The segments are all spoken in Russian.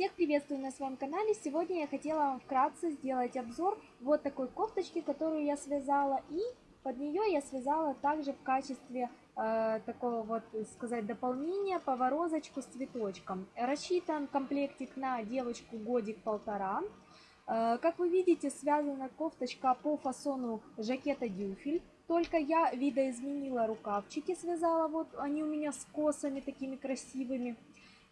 Всех приветствую на своем канале. Сегодня я хотела вам вкратце сделать обзор вот такой кофточки, которую я связала. И под нее я связала также в качестве э, такого вот, сказать, дополнения поворозочку с цветочком. Рассчитан комплектик на девочку годик-полтора. Э, как вы видите, связана кофточка по фасону жакета дюфель. Только я видоизменила рукавчики, связала, вот они у меня с косами такими красивыми.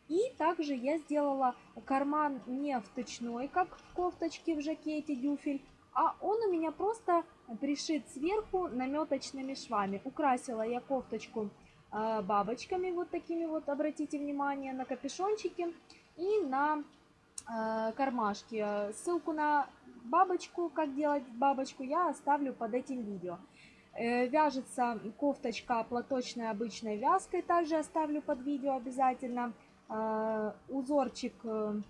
И также я сделала карман не вточной, как в кофточке в жакете дюфель, а он у меня просто пришит сверху наметочными швами. Украсила я кофточку э, бабочками вот такими вот, обратите внимание, на капюшончики и на э, кармашки. Ссылку на бабочку, как делать бабочку, я оставлю под этим видео. Э, вяжется кофточка платочной обычной вязкой, также оставлю под видео обязательно. А, узорчик, э,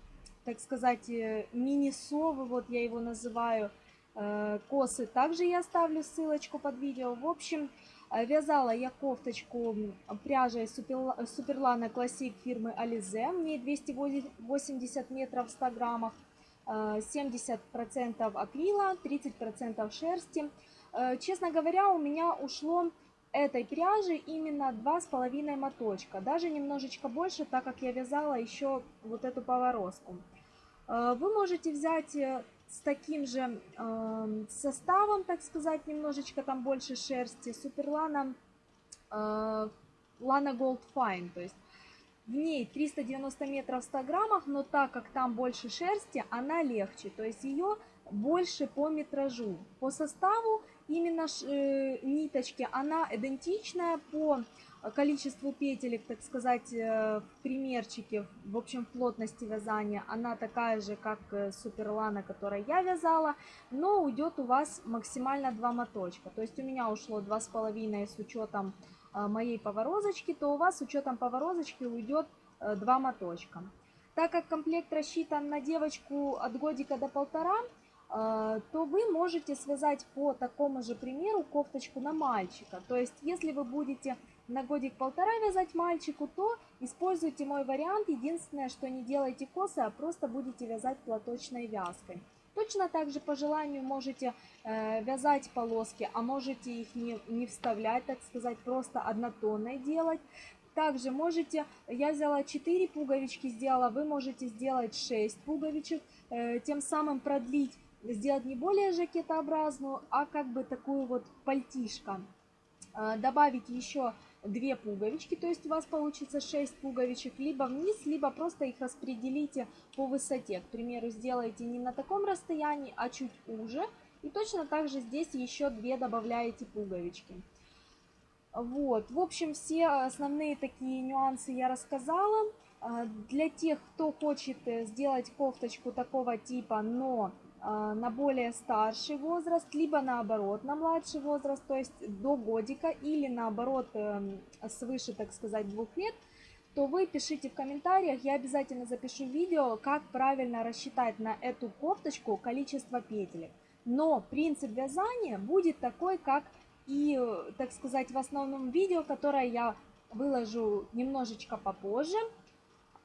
так сказать, э, мини-совы, вот я его называю, э, косы. Также я оставлю ссылочку под видео. В общем, вязала я кофточку пряжей Суперлана Классик фирмы Alize. Мне 280 метров в 100 граммах. 70% акрила, 30% шерсти. Честно говоря, у меня ушло этой пряжи именно два с половиной моточка, даже немножечко больше, так как я вязала еще вот эту поворозку. Э, вы можете взять э, с таким же э, составом, так сказать, немножечко там больше шерсти, Суперлана Lana Gold Fine, то есть в ней 390 метров в 100 граммах, но так как там больше шерсти, она легче, то есть ее больше по метражу. По составу именно э, ниточки, она идентичная по количеству петелек, так сказать, э, в примерчике, в общем, плотности вязания. Она такая же, как э, Суперлана, которой я вязала, но уйдет у вас максимально два моточка. То есть у меня ушло два с половиной с учетом э, моей поворозочки, то у вас с учетом поворозочки уйдет э, два моточка. Так как комплект рассчитан на девочку от годика до полтора, то вы можете связать по такому же примеру кофточку на мальчика. То есть, если вы будете на годик-полтора вязать мальчику, то используйте мой вариант. Единственное, что не делайте косы, а просто будете вязать платочной вязкой. Точно так же по желанию можете э, вязать полоски, а можете их не, не вставлять, так сказать, просто однотонной делать. Также можете, я взяла 4 пуговички, сделала, вы можете сделать 6 пуговичек, э, тем самым продлить сделать не более жакетообразную, а как бы такую вот пальтишко. А, добавить еще две пуговички, то есть у вас получится 6 пуговичек, либо вниз, либо просто их распределите по высоте. К примеру, сделайте не на таком расстоянии, а чуть уже. И точно так же здесь еще две добавляете пуговички. Вот, в общем, все основные такие нюансы я рассказала. А, для тех, кто хочет э, сделать кофточку такого типа, но а, на более старший возраст, либо наоборот на младший возраст, то есть до годика, или наоборот эм, свыше, так сказать, двух лет, то вы пишите в комментариях, я обязательно запишу видео, как правильно рассчитать на эту кофточку количество петелек. Но принцип вязания будет такой, как и, так сказать, в основном видео, которое я выложу немножечко попозже.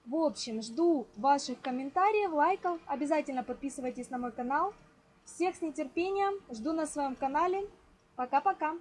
В общем, жду ваших комментариев, лайков. Обязательно подписывайтесь на мой канал. Всех с нетерпением жду на своем канале. Пока-пока.